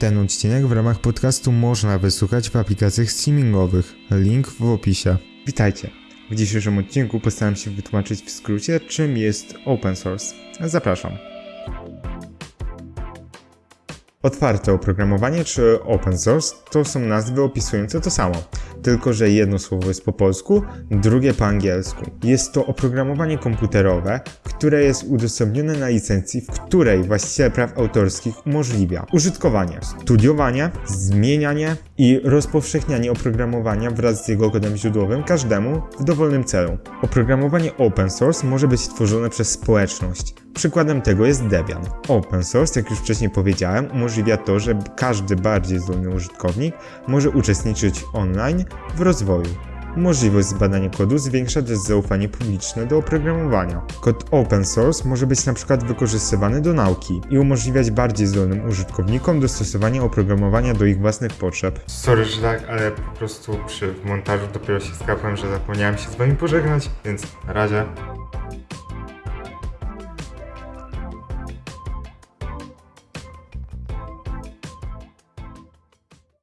Ten odcinek w ramach podcastu można wysłuchać w aplikacjach streamingowych. Link w opisie. Witajcie. W dzisiejszym odcinku postaram się wytłumaczyć w skrócie, czym jest open source. Zapraszam. Otwarte oprogramowanie czy open source to są nazwy opisujące to samo, tylko że jedno słowo jest po polsku, drugie po angielsku. Jest to oprogramowanie komputerowe, które jest udostępnione na licencji, w której właściciel praw autorskich umożliwia użytkowanie, studiowanie, zmienianie i rozpowszechnianie oprogramowania wraz z jego kodem źródłowym każdemu w dowolnym celu. Oprogramowanie open source może być tworzone przez społeczność. Przykładem tego jest Debian. Open source, jak już wcześniej powiedziałem, umożliwia to, że każdy bardziej zdolny użytkownik może uczestniczyć online w rozwoju. Możliwość zbadania kodu zwiększa też zaufanie publiczne do oprogramowania. Kod open source może być na przykład wykorzystywany do nauki i umożliwiać bardziej zdolnym użytkownikom dostosowanie oprogramowania do ich własnych potrzeb. Sorry, że tak, ale po prostu przy montażu dopiero się skapłem, że zapomniałem się z wami pożegnać, więc na razie.